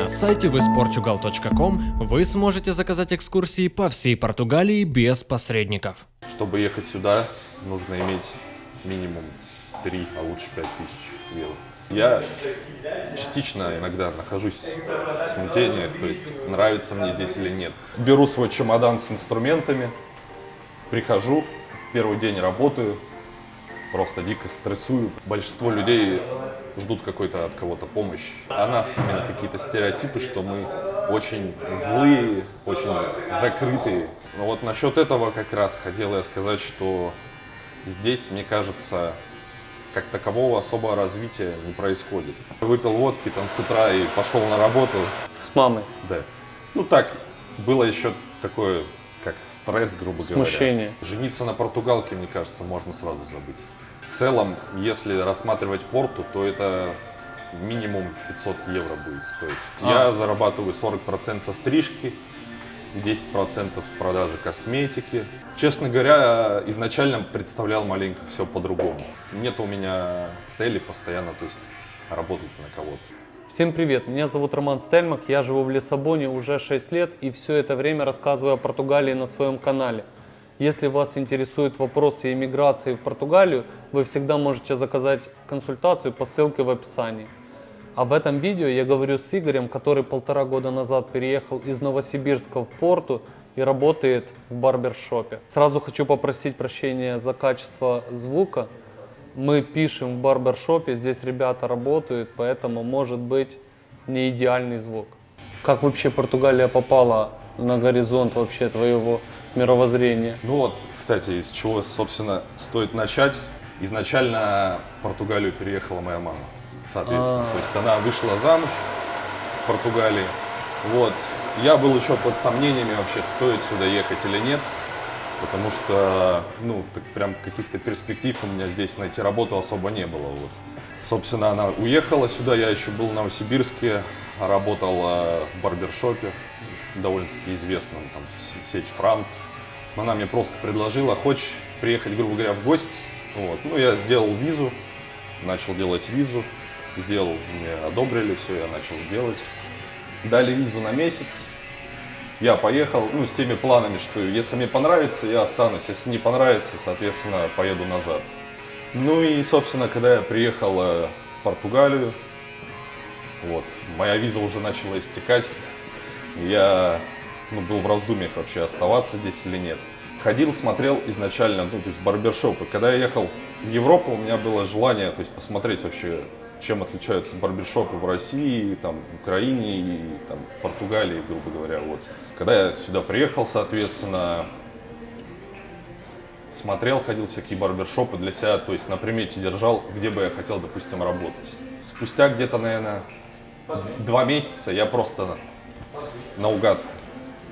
На сайте visportugal.com вы сможете заказать экскурсии по всей Португалии без посредников. Чтобы ехать сюда, нужно иметь минимум 3, а лучше 5 тысяч евро. Я частично иногда нахожусь в смятениях, то есть нравится мне здесь или нет. Беру свой чемодан с инструментами, прихожу, первый день работаю, просто дико стрессую. Большинство людей ждут какой-то от кого-то помощи. О нас именно какие-то стереотипы, что мы очень злые, очень закрытые. Но вот насчет этого как раз хотел я сказать, что здесь, мне кажется, как такового особого развития не происходит. Выпил водки там с утра и пошел на работу. С мамой. Да. Ну так, было еще такое, как стресс, грубо Смущение. говоря. Жениться на португалке, мне кажется, можно сразу забыть. В целом, если рассматривать порту, то это минимум 500 евро будет стоить. А. Я зарабатываю 40% со стрижки, 10% с продажи косметики. Честно говоря, изначально представлял маленько все по-другому. Нет у меня цели постоянно, то есть работать на кого-то. Всем привет, меня зовут Роман Стельмах, я живу в Лиссабоне уже 6 лет и все это время рассказываю о Португалии на своем канале. Если вас интересуют вопросы иммиграции в Португалию, вы всегда можете заказать консультацию по ссылке в описании. А в этом видео я говорю с Игорем, который полтора года назад переехал из Новосибирска в Порту и работает в барбершопе. Сразу хочу попросить прощения за качество звука. Мы пишем в барбершопе, здесь ребята работают, поэтому может быть не идеальный звук. Как вообще Португалия попала на горизонт вообще твоего мировоззрения? Ну вот, кстати, из чего, собственно, стоит начать. Изначально в Португалию переехала моя мама, соответственно. А. То есть она вышла замуж в Португалии. Вот. Я был еще под сомнениями вообще, стоит сюда ехать или нет. Потому что, ну, так прям каких-то перспектив у меня здесь найти работу особо не было. Вот. Собственно, она уехала сюда, я еще был в Новосибирске, работал в барбершопе, довольно-таки известном, там, сеть Франт. Она мне просто предложила, хочешь приехать, грубо говоря, в гости? Вот. Ну, я сделал визу, начал делать визу, сделал, мне одобрили, все, я начал делать. Дали визу на месяц, я поехал, ну, с теми планами, что если мне понравится, я останусь, если не понравится, соответственно, поеду назад. Ну и, собственно, когда я приехал э, в Португалию, вот, моя виза уже начала истекать, я ну, был в раздумьях вообще оставаться здесь или нет. Ходил, смотрел изначально, ну, то есть барбершопы. Когда я ехал в Европу, у меня было желание, то есть посмотреть вообще, чем отличаются барбершопы в России, там, в Украине и там, в Португалии, грубо говоря. Вот. Когда я сюда приехал, соответственно, смотрел, ходил всякие барбершопы для себя, то есть на примете держал, где бы я хотел, допустим, работать. Спустя где-то, наверное, два месяца я просто наугад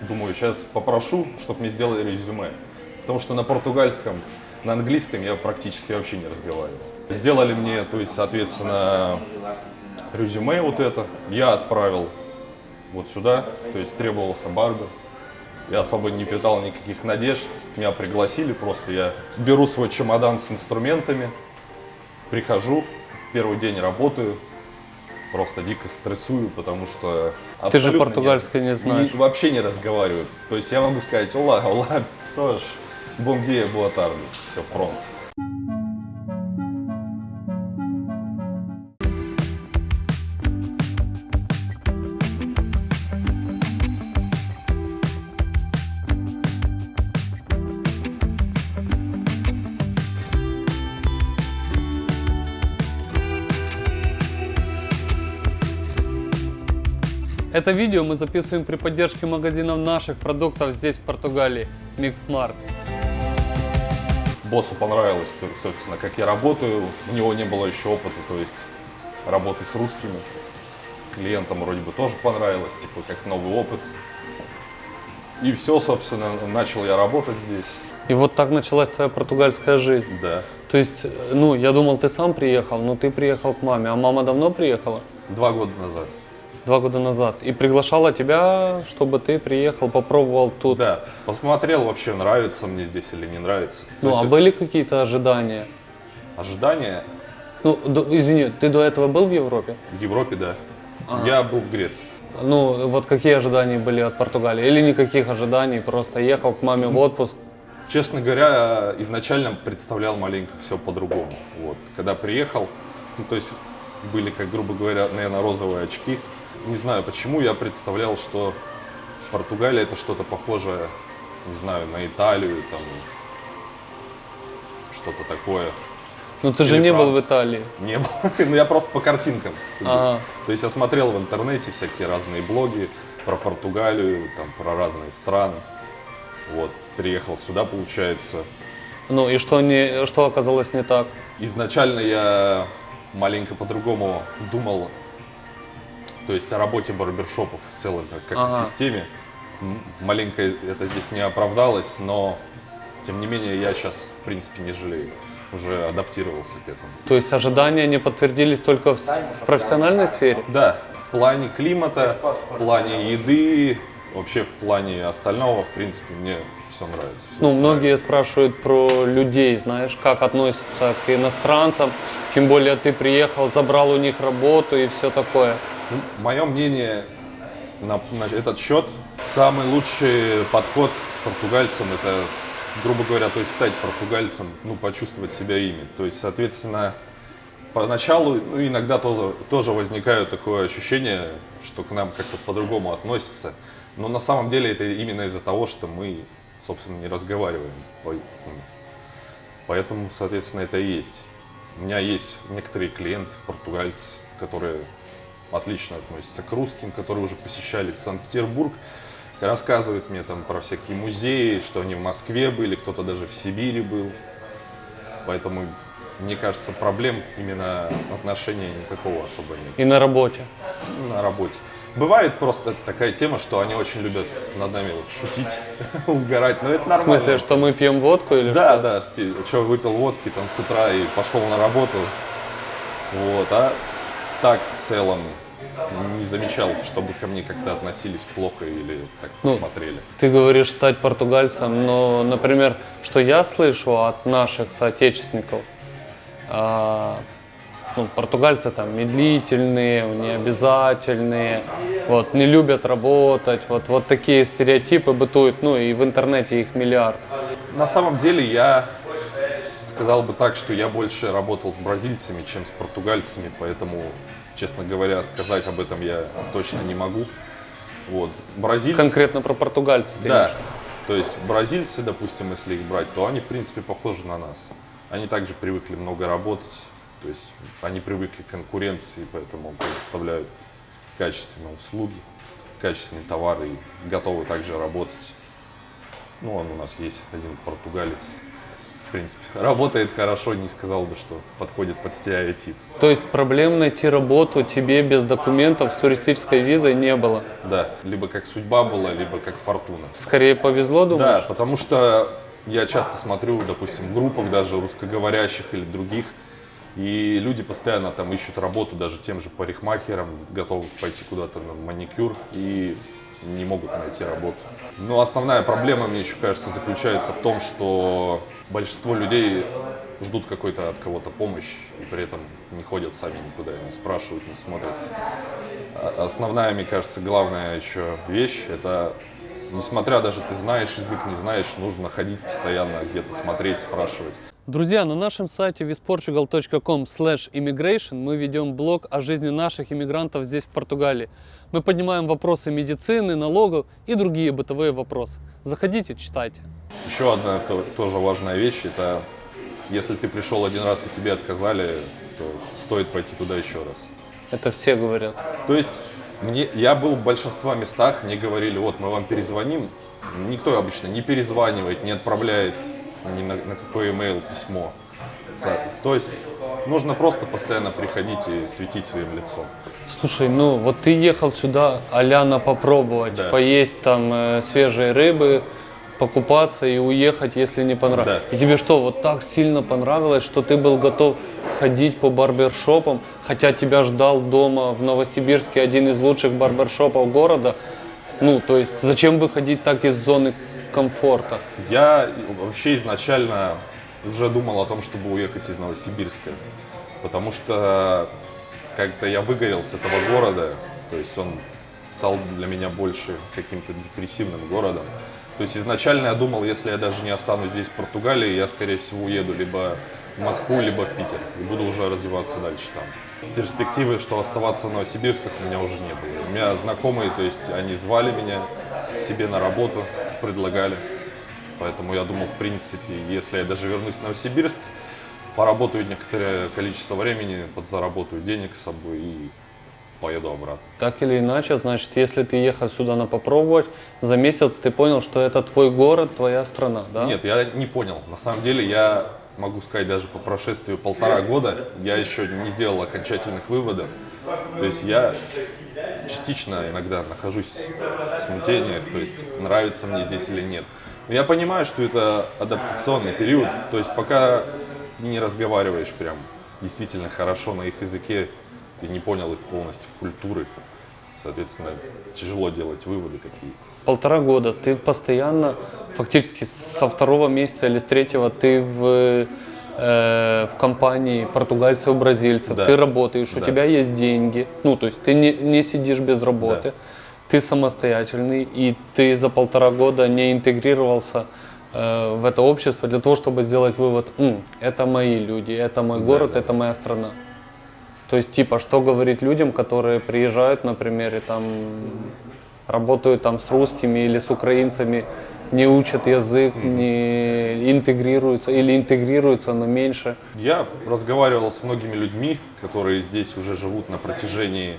думаю, сейчас попрошу, чтобы мне сделали резюме. Потому что на португальском, на английском я практически вообще не разговаривал. Сделали мне, то есть, соответственно, резюме вот это. Я отправил вот сюда, то есть требовался барбер. Я особо не питал никаких надежд. Меня пригласили просто. Я беру свой чемодан с инструментами, прихожу, первый день работаю, просто дико стрессую, потому что Ты же абсолютно португальский не знаешь. и вообще не разговариваю. То есть я могу сказать, ола, ола, pessoas, bom dia, boa tarde. Все, пронт. Это видео мы записываем при поддержке магазинов наших продуктов здесь в Португалии, Mixmart. Боссу понравилось, собственно, как я работаю. У него не было еще опыта, то есть работы с русскими. Клиентам вроде бы тоже понравилось, типа как новый опыт. И все, собственно, начал я работать здесь. И вот так началась твоя португальская жизнь. Да. То есть, э, ну, я думал, ты сам приехал, но ты приехал к маме. А мама давно приехала? Два года назад. Два года назад. И приглашала тебя, чтобы ты приехал, попробовал тут. Да. Посмотрел вообще, нравится мне здесь или не нравится. То Ну, есть а были какие-то ожидания? ожидания Ну, до- извини, ты до этого был в Европе? в Европе, да. Я был в Греции. Ну, вот какие ожидания были от Португалии? Или никаких ожиданий, просто ехал к маме в отпуск? Честно говоря, изначально представлял маленько все по-другому. Вот. Когда приехал, ну, то есть были, как грубо говоря, наверное, розовые очки. Не знаю почему, я представлял, что Португалия это что-то похожее, не знаю, на Италию, там что-то такое. Ну, ты же Или не был в. Италии. Не было. Ну, я просто по картинкам судил. Ага. То есть я смотрел в интернете всякие разные блоги про Португалию, там, про разные страны. Вот, приехал сюда, получается. Ну, и что, не, что оказалось не так? Изначально я маленько по-другому думал, то есть о работе барбершопов в целом, как, как Ага. системе. Маленько это здесь не оправдалось, но тем не менее я сейчас, в принципе, не жалею. Уже адаптировался к этому. То есть ожидания не подтвердились только в, в профессиональной сфере? Да, в плане климата, в плане еды, вообще в плане остального, в принципе, мне все нравится. всё Ну, многие спрашивают про людей, знаешь, как относятся к иностранцам. Тем более ты приехал, забрал у них работу и все такое. Мое мнение на, на этот счет, самый лучший подход португальцам это, грубо говоря, то есть стать португальцем, ну, почувствовать себя ими. То есть, соответственно, поначалу, ну, иногда тоже, тоже возникает такое ощущение, что к нам как-то по-другому относятся. Но на самом деле это именно из-за того, что мы, собственно, не разговариваем. Ну, Поэтому, соответственно, это и есть. У меня есть некоторые клиенты, португальцы, которые отлично относятся к русским, которые уже посещали Санкт-Петербург, рассказывают мне там про всякие музеи, что они в Москве были, кто-то даже в Сибири был. Поэтому, мне кажется, проблем именно отношения никакого особо нет И на работе. на работе. Бывает просто такая тема, что они очень любят над нами вот шутить, угорать, но это В нормально. смысле, что мы пьем водку или Да, что? да, что выпил водки там с утра и пошел на работу. Вот, а так в целом не замечал, чтобы ко мне как-то относились плохо или так Ну, посмотрели. Ты говоришь стать португальцем, но, например, что я слышу от наших соотечественников, а, ну, португальцы там медлительные, необязательные, вот, не любят работать, вот, вот такие стереотипы бытуют, ну и в интернете их миллиард. На самом деле я сказал бы так, что я больше работал с бразильцами, чем с португальцами, поэтому, честно говоря, сказать об этом я точно не могу. Вот, бразильцы... Конкретно про португальцев. ты Да. имеешь? То есть бразильцы, допустим, если их брать, то они, в принципе, похожи на нас. Они также привыкли много работать, то есть они привыкли к конкуренции, поэтому предоставляют качественные услуги, качественные товары и готовы также работать. Ну, он у нас есть один португалец, в принципе, работает хорошо, не сказал бы, что подходит под стереотип. То есть проблем найти работу тебе без документов с туристической визой не было? Да, либо как судьба была, либо как фортуна. Скорее повезло, Да, думаешь? потому что я часто смотрю, допустим, в группах даже русскоговорящих или других, и люди постоянно там ищут работу даже тем же парикмахерам, готовы пойти куда-то на маникюр и не могут найти работу. Но основная проблема, мне еще кажется, заключается в том, что большинство людей ждут какой-то от кого-то помощи и при этом не ходят сами никуда, не спрашивают, не смотрят. А- Основная, мне кажется, главная еще вещь – это, несмотря даже ты знаешь язык, не знаешь, нужно ходить постоянно где-то смотреть, спрашивать. Друзья, на нашем сайте visportugal.com immigration мы ведем блог о жизни наших иммигрантов здесь, в Португалии. Мы поднимаем вопросы медицины, налогов и другие бытовые вопросы. Заходите, читайте. Еще одна то- тоже важная вещь – это если ты пришел один раз и тебе отказали, то стоит пойти туда еще раз. Это все говорят. То есть мне, я был в большинстве местах, мне говорили, вот мы вам перезвоним. Никто обычно не перезванивает, не отправляет ни на, на какой email письмо. То есть нужно просто постоянно приходить и светить своим лицом. Слушай, ну вот ты ехал сюда аляна попробовать, Да. поесть там э, свежей рыбы, покупаться и уехать, если не понравилось. Да. И тебе что, вот так сильно понравилось, что ты был готов ходить по барбершопам, хотя тебя ждал дома в Новосибирске один из лучших барбершопов города? Ну, то есть зачем выходить так из зоны комфорта? Я вообще изначально уже думал о том, чтобы уехать из Новосибирска, потому что как-то я выгорел с этого города, то есть он стал для меня больше каким-то депрессивным городом. То есть изначально я думал, если я даже не останусь здесь, в Португалии, я, скорее всего, уеду либо в Москву, либо в Питер. И буду уже развиваться дальше там. Перспективы, что оставаться в Новосибирсках, у меня уже не было. У меня знакомые, то есть они звали меня к себе на работу, предлагали. Поэтому я думал, в принципе, если я даже вернусь в Новосибирск, поработаю некоторое количество времени, подзаработаю денег с собой и поеду обратно. Так или иначе, значит, если ты ехал сюда на попробовать, за месяц ты понял, что это твой город, твоя страна, да? Нет, я не понял. На самом деле я могу сказать, даже по прошествию полтора года я еще не сделал окончательных выводов. То есть я частично иногда нахожусь в смятениях, то есть нравится мне здесь или нет. Но я понимаю, что это адаптационный период, то есть пока ты не разговариваешь прям действительно хорошо на их языке, ты не понял их полностью культуры, соответственно, тяжело делать выводы какие-то. Полтора года ты постоянно, фактически со второго месяца или с третьего ты в, э, в компании португальцев, бразильцев, Да. ты работаешь, у Да. тебя есть деньги, ну то есть ты не, не сидишь без работы, Да. ты самостоятельный и ты за полтора года не интегрировался э, в это общество для того, чтобы сделать вывод, «М, это мои люди, это мой город, да. это моя страна. То есть, типа, что говорить людям, которые приезжают, например, и там работают там с русскими или с украинцами, не учат язык, не интегрируются или интегрируются, но меньше. Я разговаривал с многими людьми, которые здесь уже живут на протяжении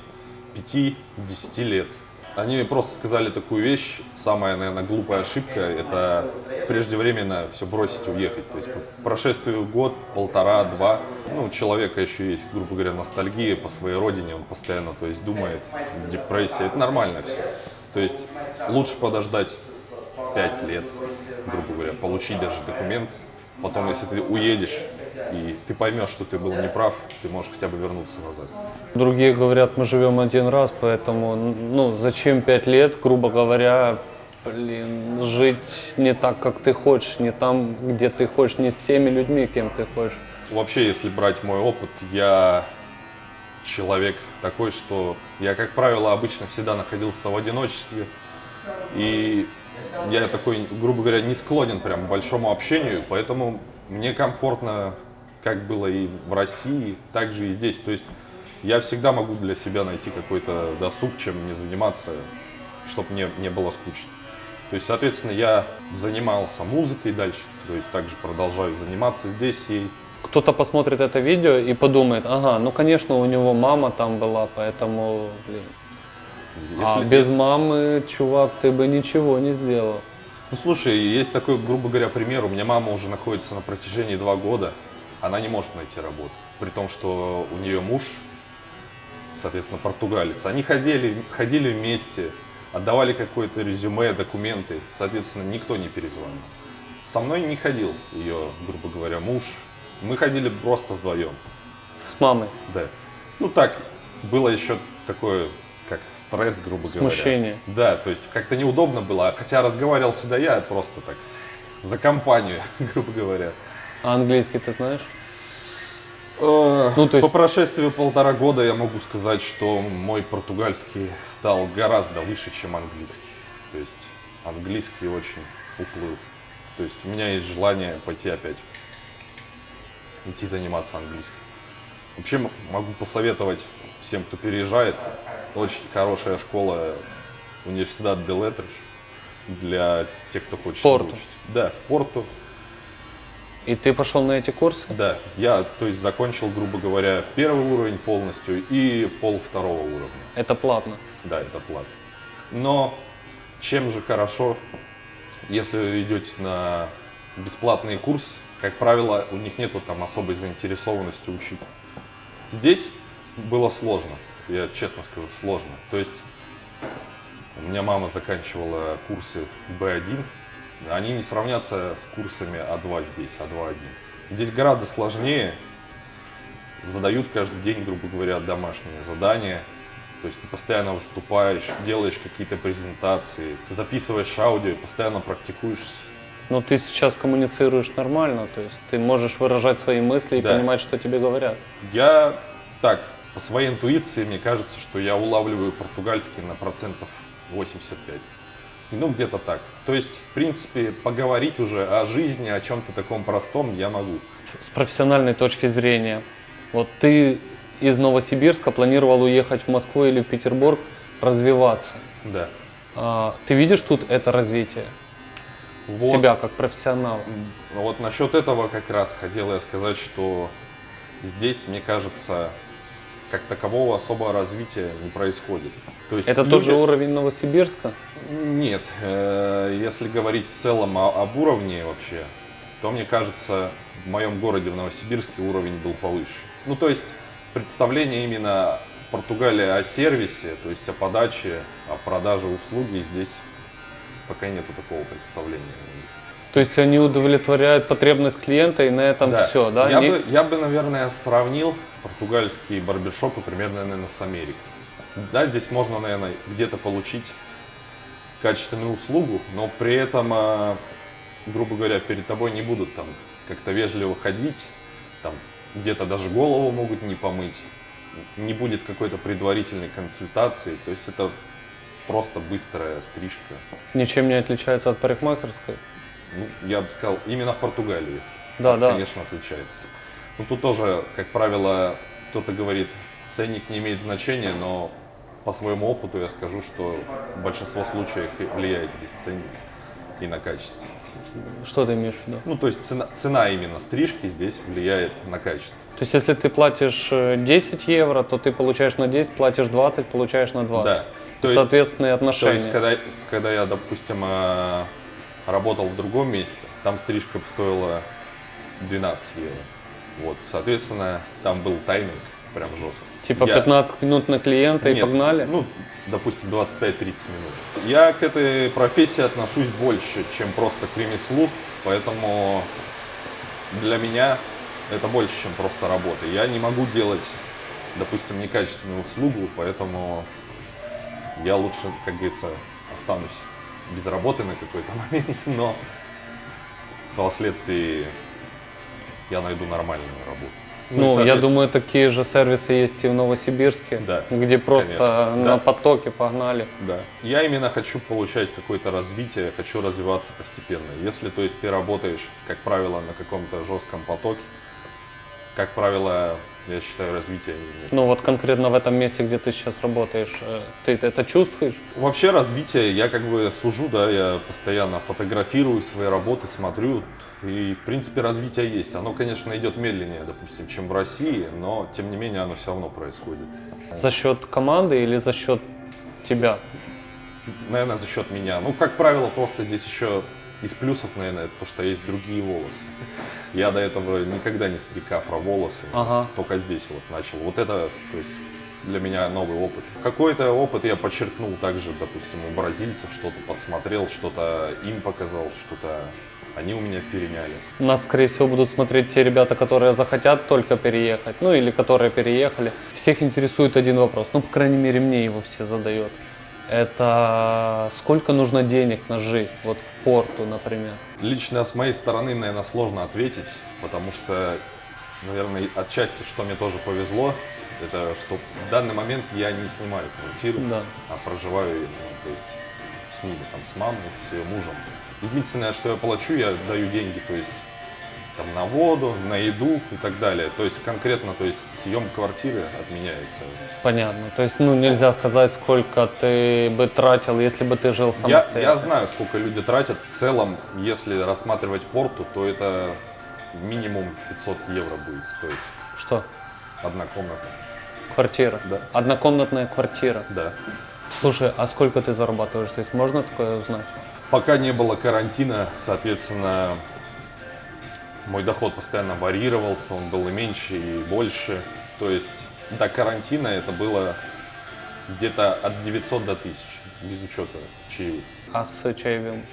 5-10 лет. Они просто сказали такую вещь, самая, наверное, глупая ошибка, это преждевременно все бросить и уехать. То есть по прошествию год, полтора, два, ну, у человека еще есть, грубо говоря, ностальгия по своей родине, он постоянно, то есть думает, депрессия, это нормально все. То есть лучше подождать 5 лет, грубо говоря, получить даже документ. Потом, если ты уедешь и ты поймешь, что ты был неправ, ты можешь хотя бы вернуться назад. Другие говорят, мы живем один раз, поэтому, ну, зачем пять лет, грубо говоря, блин, жить не так, как ты хочешь, не там, где ты хочешь, не с теми людьми, кем ты хочешь. Вообще, если брать мой опыт, я человек такой, что я, как правило, обычно всегда находился в одиночестве. И я такой, грубо говоря, не склонен прям к большому общению, поэтому мне комфортно, как было и в России, так же и здесь. То есть я всегда могу для себя найти какой-то досуг, чем мне заниматься, чтобы мне не было скучно. То есть, соответственно, я занимался музыкой дальше, то есть также продолжаю заниматься здесь ей. Кто-то посмотрит это видео и подумает, ага, ну, конечно, у него мама там была, поэтому, блин, а Если- без мамы, чувак, ты бы ничего не сделал. Ну слушай, есть такой, грубо говоря, пример. У меня мама уже находится на протяжении два года. Она не может найти работу. При том, что у нее муж, соответственно, португалец. Они ходили, ходили вместе, отдавали какое-то резюме, документы. Соответственно, никто не перезвонил. Со мной не ходил ее, грубо говоря, муж. Мы ходили просто вдвоем. С мамой. Да. Ну так, было еще такое, как стресс, грубо Смущение. говоря. Да, то есть как-то неудобно было. Хотя разговаривал всегда я, просто так, за компанию, грубо говоря. А английский ты знаешь? Ну, то есть- По прошествию полтора года я могу сказать, что мой португальский стал гораздо выше, чем английский. То есть английский очень уплыл. То есть у меня есть желание пойти опять, идти заниматься английским. Вообще могу посоветовать всем, кто переезжает, очень хорошая школа университет де Летреш для тех, кто хочет Порту. выучить. Да, в Порту. И ты пошел на эти курсы? Да, я, то есть, закончил, грубо говоря, первый уровень полностью и пол второго уровня. Это платно. Да, это платно. Но чем же хорошо, если вы идете на бесплатный курс, как правило, у них нету там особой заинтересованности учить. Здесь было сложно, я честно скажу, сложно. То есть у меня мама заканчивала курсы B1, они не сравнятся с курсами А2 здесь, А2-1. Здесь гораздо сложнее, задают каждый день, грубо говоря, домашние задания. То есть ты постоянно выступаешь, делаешь какие-то презентации, записываешь аудио, постоянно практикуешь. Но ты сейчас коммуницируешь нормально, то есть ты можешь выражать свои мысли и Да. понимать, что тебе говорят. Я так, по своей интуиции мне кажется, что я улавливаю португальский на процентов 85. Ну, где-то так. То есть, в принципе, поговорить уже о жизни, о чем-то таком простом я могу. С профессиональной точки зрения, вот ты из Новосибирска планировал уехать в Москву или в Петербург развиваться. Да. А, ты видишь тут это развитие? Вот. Себя как профессионала? Вот насчет этого как раз хотел я сказать, что здесь, мне кажется, как такового особого развития не происходит. То есть Это люди- тот же уровень Новосибирска? Нет, э, если говорить в целом об уровне вообще, то мне кажется, в моем городе, в Новосибирске, уровень был повыше. Ну, то есть представление именно в Португалии о сервисе, то есть о подаче, о продаже услуги, здесь пока нету такого представления. То есть они удовлетворяют потребность клиента и на этом все, да? Я, Не- бы, я бы, наверное, сравнил португальские барбершопы примерно, наверное, с Америкой. Да, здесь можно, наверное, где-то получить качественную услугу, но при этом, а, грубо говоря, перед тобой не будут там как-то вежливо ходить, там где-то даже голову могут не помыть, не будет какой-то предварительной консультации, то есть это просто быстрая стрижка. Ничем не отличается от парикмахерской? Ну, я бы сказал, именно в Португалии, если. Да, да. Конечно, отличается. Ну, тут тоже, как правило, кто-то говорит, ценник не имеет значения, но по своему опыту я скажу, что в большинство случаев влияет здесь ценник и на качество. Что ты имеешь в виду? Ну, то есть цена, цена именно стрижки здесь влияет на качество. То есть если ты платишь э, 10 евро, то ты получаешь на 10, платишь 20, получаешь на 20. Да. То есть- соответственные То отношения. есть, когда, когда я, допустим, э, работал в другом месте, там стрижка стоила 12 евро. Вот, соответственно, там был тайминг прям жесткий. Типа Я- 15 минут на клиента и Нет, погнали? Ну, допустим, 25-30 минут. Я к этой профессии отношусь больше, чем просто к ремеслу, поэтому для меня это больше, чем просто работа. Я не могу делать, допустим, некачественную услугу, поэтому я лучше, как говорится, останусь без работы на какой-то момент, но впоследствии я найду нормальную работу. и, Ну, я думаю, такие же сервисы есть и в Новосибирске, Да, где просто конечно. на Да. потоке погнали. Да. Я именно хочу получать какое-то развитие, хочу развиваться постепенно. Если, то есть, ты работаешь, как правило, на каком-то жестком потоке, как правило, я считаю, развития. Ну вот конкретно в этом месте, где ты сейчас работаешь, э, ты это чувствуешь? Вообще развитие, я как бы сужу, да, я постоянно фотографирую свои работы, смотрю, и в принципе развитие есть. Оно, конечно, идет медленнее, допустим, чем в России, но тем не менее оно все равно происходит. За счет команды или за счет тебя? Наверное, за счет меня. Ну, как правило, просто здесь еще из плюсов, наверное, то, что есть другие волосы. Я до этого никогда не стриг афро-волосы, Ага. только здесь вот начал. Вот это, то есть, для меня новый опыт. Какой-то опыт я подчеркнул также, допустим, у бразильцев, что-то подсмотрел, что-то им показал, что-то они у меня переняли. Нас, скорее всего, будут смотреть те ребята, которые захотят только переехать, ну или которые переехали. Всех интересует один вопрос, ну, по крайней мере, мне его все задают. Это сколько нужно денег на жизнь, вот в порту, например? Лично с моей стороны, наверное, сложно ответить, потому что, наверное, отчасти, что мне тоже повезло, это что в данный момент я не снимаю квартиру, Да. а проживаю ну, то есть с ними, там, с мамой, с ее мужем. Единственное, что я плачу, я даю деньги, то есть там на воду, на еду и так далее. То есть конкретно, то есть съем квартиры отменяется. Понятно. То есть, ну, нельзя сказать, сколько ты бы тратил, если бы ты жил Я, самостоятельно. я знаю, сколько люди тратят. В целом, если рассматривать порту, то это минимум 500 евро будет стоить Что? одна комната. Квартира? Да. Однокомнатная квартира. Да. Слушай, а сколько ты зарабатываешь здесь? Можно такое узнать? Пока не было карантина, соответственно, мой доход постоянно варьировался, он был и меньше, и больше. То есть до карантина это было где-то от 900 до 1000, без учета чаевых. А с чаевым?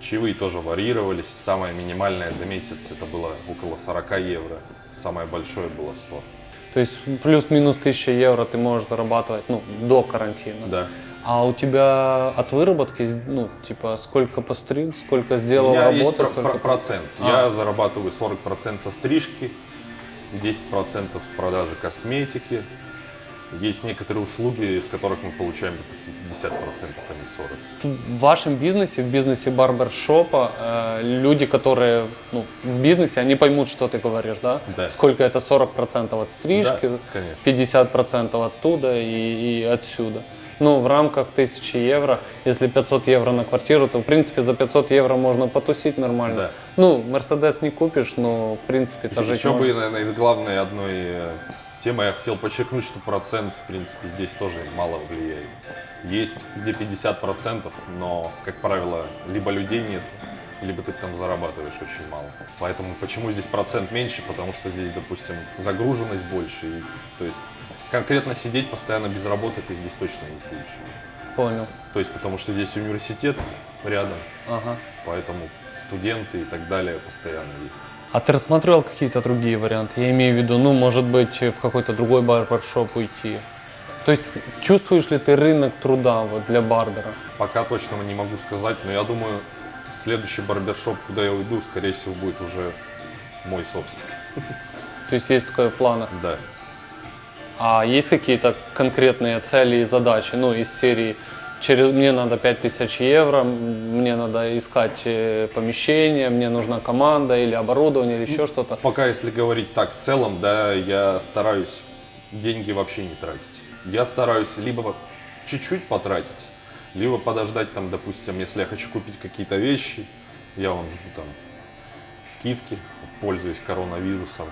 Чаевые тоже варьировались. Самое минимальное за месяц это было около 40 евро. Самое большое было 100. То есть плюс-минус 1000 евро ты можешь зарабатывать, ну, до карантина. Да. А у тебя от выработки, ну, типа, сколько постриг, сколько У сделал меня есть работы, про- столько... про- процент. А. Я зарабатываю 40% со стрижки, 10% с продажи косметики, Есть некоторые услуги, из которых мы получаем, допустим, 50%, а не 40%. В вашем бизнесе, в бизнесе барбершопа, э, люди, которые ну, в бизнесе, они поймут, что ты говоришь, да? Да. Сколько это 40% от стрижки, Да, конечно. 50% оттуда и, и отсюда. Ну, в рамках 1000 евро, если 500 евро на квартиру, то, в принципе, за 500 евро можно потусить нормально. Да. Ну, Мерседес не купишь, но, в принципе, это жить Еще можно. бы, наверное, из главной одной э, темы я хотел подчеркнуть, что процент, в принципе, здесь тоже мало влияет. Есть где 50%, но, как правило, либо людей нет, либо ты там зарабатываешь очень мало. Поэтому почему здесь процент меньше? Потому что здесь, допустим, загруженность больше. И, то есть конкретно сидеть постоянно без работы ты здесь точно не будешь. Понял. То есть потому что здесь университет рядом, Ага. поэтому студенты и так далее постоянно есть. А ты рассматривал какие-то другие варианты? Я имею в виду, ну, может быть, в какой-то другой барбершоп уйти. То есть чувствуешь ли ты рынок труда вот, для барбера? Пока точно не могу сказать, но я думаю, следующий барбершоп, куда я уйду, скорее всего, будет уже мой собственный. То есть есть такое в планах. Да. А есть какие-то конкретные цели и задачи, ну, из серии через мне надо 5000 евро, мне надо искать э, помещение, мне нужна команда или оборудование или еще что-то. Пока, если говорить так, в целом, да, я стараюсь деньги вообще не тратить. Я стараюсь либо чуть-чуть потратить, либо подождать там, допустим, если я хочу купить какие-то вещи, я вам жду там скидки, пользуясь коронавирусом.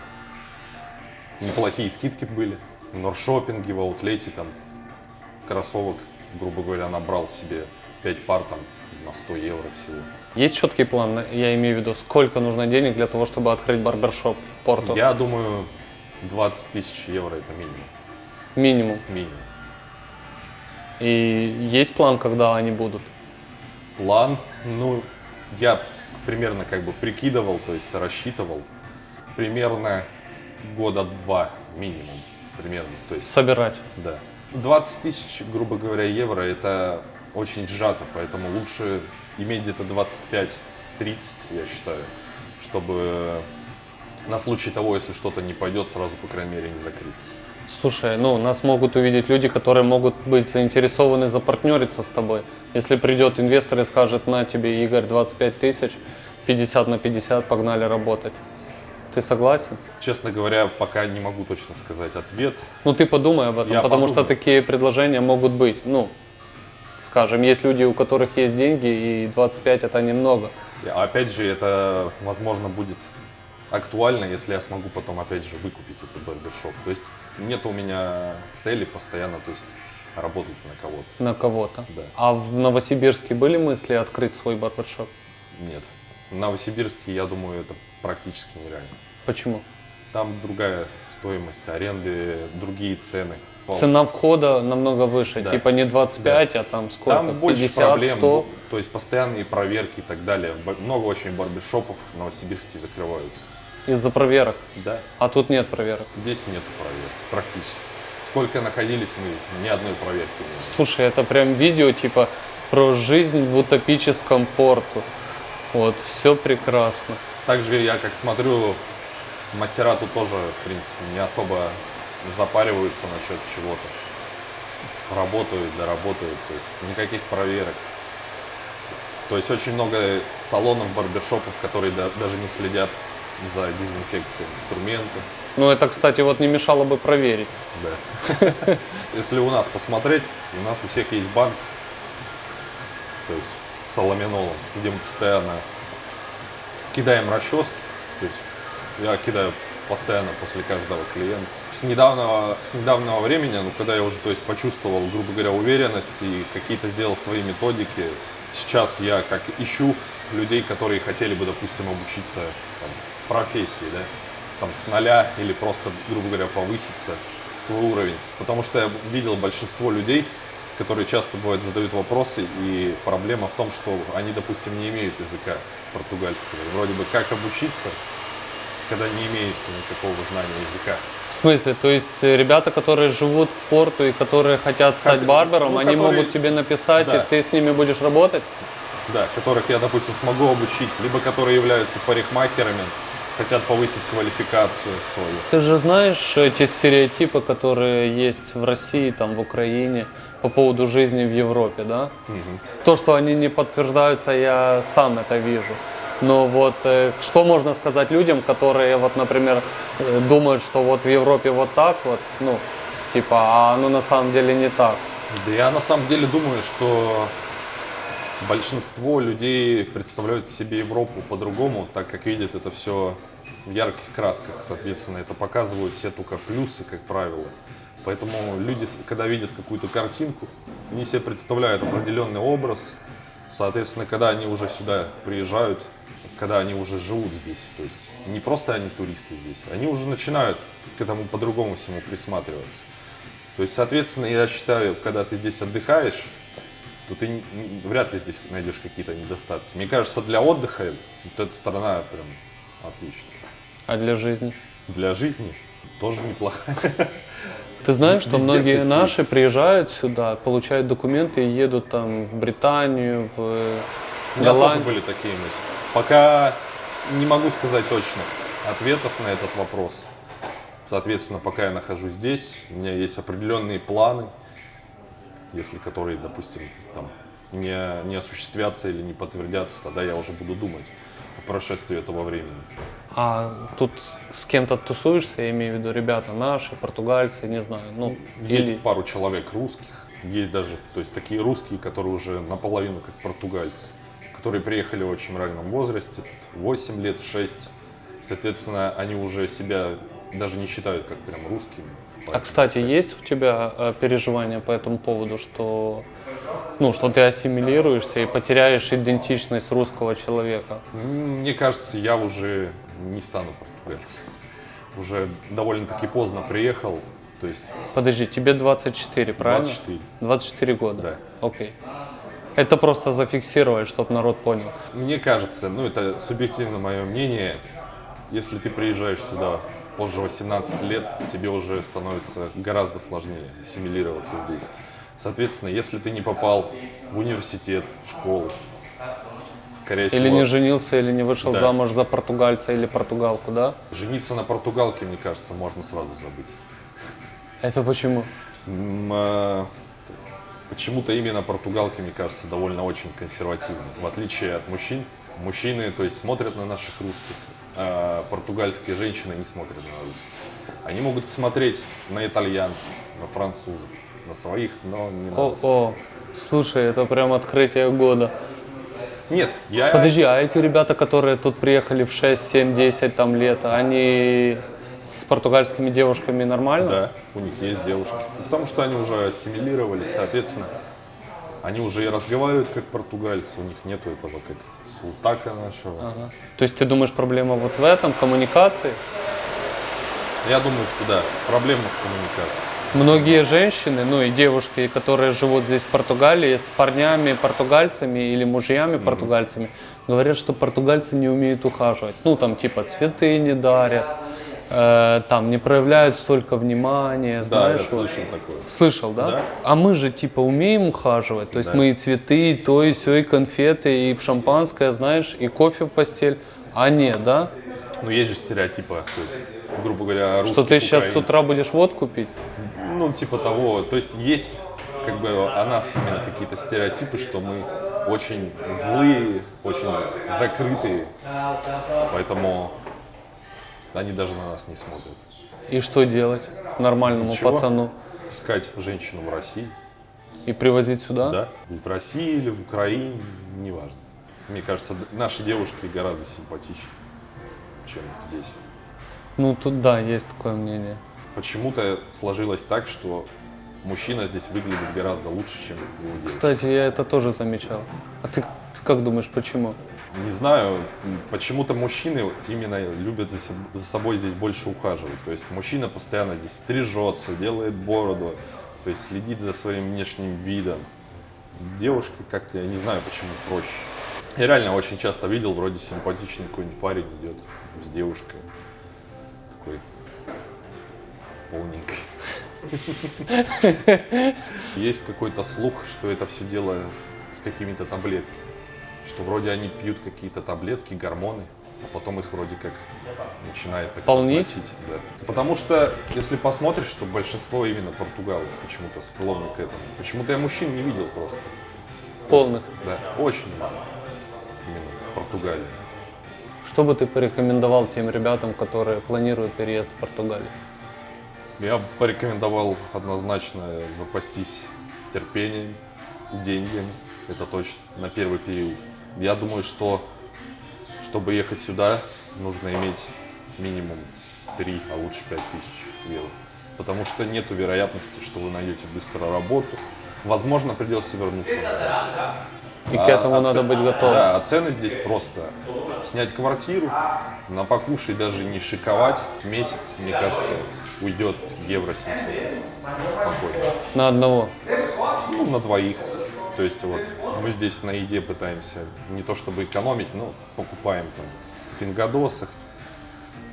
Неплохие скидки были. В Норшопинге, в аутлете там кроссовок, грубо говоря, набрал себе 5 пар там на 100 евро всего. Есть четкий план, я имею в виду, сколько нужно денег для того, чтобы открыть барбершоп в Порту? Я думаю, 20 тысяч евро это минимум. Минимум. Минимум. И есть план, когда они будут? План, ну, я примерно как бы прикидывал, то есть рассчитывал, примерно года два минимум, примерно, то есть, Собирать. да. 20 тысяч, грубо говоря, евро, это очень сжато, поэтому лучше иметь где-то 25-30, я считаю, чтобы на случай того, если что-то не пойдет, сразу, по крайней мере, не закрыться. Слушай, ну, нас могут увидеть люди, которые могут быть заинтересованы запартнериться с тобой. Если придет инвестор и скажет, на тебе, Игорь, 25 тысяч, 50 на 50, погнали работать. Ты согласен? Честно говоря, пока не могу точно сказать ответ, Ну, ты подумай об этом, Я потому что подумаю. такие предложения могут быть. Ну, скажем, есть люди, у которых есть деньги, и 25 это немного. Опять же, это, возможно, будет актуально, если я смогу потом, опять же, выкупить этот барбершоп. То есть нет у меня цели постоянно, то есть работать на кого-то. на кого-то. Да. А в Новосибирске были мысли открыть свой барбершоп? Нет. В Новосибирске, я думаю, это практически нереально. Почему? Там другая стоимость аренды, другие цены. Цена входа намного выше, Да. типа не 25, а там сколько? Там больше 50, проблем, 100? то есть постоянные проверки и так далее. Много очень барбершопов в Новосибирске закрываются. Из-за проверок. Да, А тут нет проверок. здесь нет проверок практически. Сколько находились мы, ни одной проверки не было. Слушай, это прям видео типа про жизнь в утопическом порту. Вот, все прекрасно. Также я как смотрю, мастера тут тоже, в принципе, не особо запариваются насчет чего-то. Работают, доработают, то есть никаких проверок. То есть очень много салонов, барбершопов, которые да- даже не следят за дезинфекцией инструментов. Ну, это, кстати, вот не мешало бы проверить. Да. Если у нас посмотреть, у нас у всех есть банк, то есть с аламинолом, где мы постоянно кидаем расчески. То есть я кидаю постоянно после каждого клиента. С недавнего, с недавнего времени, ну, когда я уже то есть, почувствовал, грубо говоря, уверенность и какие-то сделал свои методики, сейчас я как ищу людей, которые хотели бы, допустим, обучиться там, профессии, да, там с нуля или просто, грубо говоря, повыситься свой уровень. Потому что я видел большинство людей, которые часто бывают задают вопросы, и проблема в том, что они, допустим, не имеют языка португальского. Вроде бы как обучиться, когда не имеется никакого знания языка. В смысле, то есть э, ребята, которые живут в порту и которые хотят стать Хотя- барбером, ну, они которые- могут тебе написать, Да. и ты с ними будешь работать? Да, которых я, допустим, смогу обучить, либо которые являются парикмахерами, хотят повысить квалификацию свою. Ты же знаешь эти стереотипы, которые есть в России, там, в Украине по поводу жизни в Европе, да? То, что они не подтверждаются, я сам это вижу. Но вот э, что можно сказать людям, которые, вот, например, э, думают, что вот в Европе вот так вот, ну, типа, а оно на самом деле не так. Да я на самом деле думаю, что большинство людей представляют себе Европу по-другому, так как видят это все в ярких красках, соответственно, это показывают все только плюсы, как правило. Поэтому люди, когда видят какую-то картинку, они себе представляют определенный образ, соответственно, когда они уже сюда приезжают, когда они уже живут здесь, то есть не просто они туристы здесь, они уже начинают к этому по-другому всему присматриваться. То есть, соответственно, я считаю, когда ты здесь отдыхаешь, то ты вряд ли здесь найдешь какие-то недостатки. Мне кажется, для отдыха вот эта сторона прям отличная. А для жизни? Для жизни тоже неплохая. Ты знаешь, что многие есть наши приезжают сюда, получают документы и едут там в Британию, в У тоже Голландию. были такие мысли. Пока не могу сказать точно ответов на этот вопрос. Соответственно, пока я нахожусь здесь, у меня есть определенные планы, если которые, допустим, там не, не осуществятся или не подтвердятся, тогда я уже буду думать о прошествии этого времени. А тут с- кем-то тусуешься, я имею в виду ребята наши, португальцы, не знаю, ну, Есть или... пару человек русских, есть даже, то есть такие русские, которые уже наполовину как португальцы, которые приехали в очень раннем возрасте, тут 8 лет, 6. Соответственно, они уже себя даже не считают как прям русскими. А, кстати, есть у тебя э, переживания по этому поводу, что, ну, что ты ассимилируешься и потеряешь идентичность русского человека? Мне кажется, я уже не стану португальцем. Уже довольно-таки поздно приехал, то есть Подожди, тебе 24, правильно? 24. 24 года? Да. Окей. Это просто зафиксировать, чтобы народ понял. Мне кажется, ну это субъективно мое мнение, если ты приезжаешь сюда позже 18 лет, тебе уже становится гораздо сложнее ассимилироваться здесь. Соответственно, если ты не попал в университет, в школу, скорее Или всего, не женился, или не вышел Да. замуж за португальца или португалку, да? жениться на португалке, мне кажется, можно сразу забыть. Это почему? Э, Почему-то именно португалки, мне кажется, довольно очень консервативны. В отличие от мужчин, мужчины, то есть, смотрят на наших русских, а португальские женщины не смотрят на русских. Они могут смотреть на итальянцев, на французов, на своих, но не на О, о, слушай, это прям открытие года. Нет, я... Подожди, а эти ребята, которые тут приехали в 6, 7, 10 там лет, они с португальскими девушками нормально? Да, у них есть девушки. Ну, Потому что они уже ассимилировались, соответственно, они уже и разговаривают как португальцы, у них нету этого как султака нашего. Ага. То есть ты думаешь, проблема вот в этом, коммуникации? Я думаю, что да, проблема в коммуникации. Многие женщины, ну и девушки, которые живут здесь в Португалии, с парнями португальцами или мужьями португальцами, говорят, что португальцы не умеют ухаживать. Ну там типа цветы не дарят, э, там не проявляют столько внимания, Да, знаешь. я вот. слышал такое. Слышал, да? Да. А мы же типа умеем ухаживать, то есть Да. мы и цветы, и то, и все, и конфеты, и шампанское, знаешь, и кофе в постель. А нет, да? Ну, есть же стереотипы, то есть, грубо говоря, Что ты сейчас с утра будешь водку пить? Ну, типа того. То есть есть как бы о нас именно какие-то стереотипы, что мы очень злые, очень закрытые. Поэтому они даже на нас не смотрят. И что делать нормальному Ничего. пацану? Искать женщину в России, И привозить сюда? да? В России или в Украине, неважно. Мне кажется, наши девушки гораздо симпатичнее, чем здесь. Ну, тут да, есть такое мнение. Почему-то сложилось так, что мужчина здесь выглядит гораздо лучше, чем его девушка. Кстати, я это тоже замечал. А ты, ты как думаешь, почему? Не знаю, почему-то мужчины именно любят за, за собой здесь больше ухаживать. То есть мужчина постоянно здесь стрижется, делает бороду, то есть следит за своим внешним видом. Девушка как-то, я не знаю, почему проще. Я реально очень часто видел, вроде симпатичный какой-нибудь парень идет с девушкой. Такой полненький. Есть какой-то слух, что это все дело с какими-то таблетками. Что вроде они пьют какие-то таблетки, гормоны. а потом их вроде как начинает так разносить, да. Потому что, если посмотришь, то большинство именно португалов почему-то склонны к этому. Почему-то я мужчин не видел просто. Полных. Да, очень мало. Именно в Португалии. Что бы ты порекомендовал тем ребятам, которые планируют переезд в Португалию? Я бы порекомендовал однозначно запастись терпением, деньгами, это точно, на первый период. Я думаю, что чтобы ехать сюда, нужно иметь минимум 3, а лучше 5 тысяч евро. Потому что нет вероятности, что вы найдете быстро работу. Возможно, придется вернуться. И к А- этому а надо ц- быть готовым. Да, а цены здесь просто снять квартиру, на покушай даже не шиковать, месяц, мне кажется, уйдет евро 700 спокойно. На одного. Ну, на двоих. То есть вот мы здесь на еде пытаемся не то чтобы экономить, но покупаем там в пингадосах.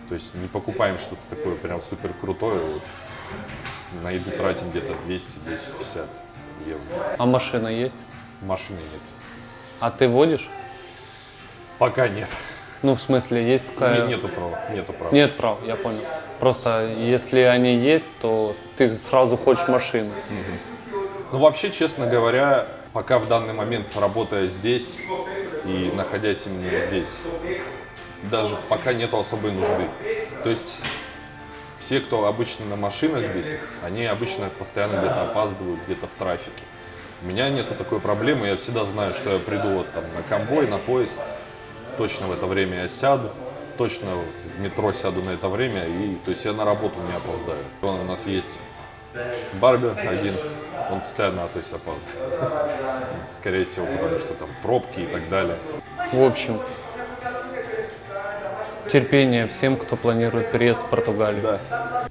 То есть не покупаем что-то такое прям супер крутое. Вот. На еду тратим где-то 200-250 евро. А машина есть? Машины нет. А ты водишь? Пока нет. Ну, в смысле, есть такая... Не- Нету права. Нету права. Нет прав, я понял. Просто если они есть, то ты сразу хочешь машину. Ну, вообще, честно говоря, пока в данный момент работая здесь и находясь именно здесь, даже пока нету особой нужды. То есть все, кто обычно на машинах здесь, они обычно постоянно где-то опаздывают, где-то в трафике. У меня нету такой проблемы, я всегда знаю, что я приду вот там на конвой, на поезд, точно в это время я сяду, точно в метро сяду на это время, и то есть я на работу не опоздаю. У нас есть Барбер один, он постоянно то есть опаздывает. Скорее всего, потому что там пробки и так далее. В общем, терпение всем, кто планирует переезд в Португалию. Да.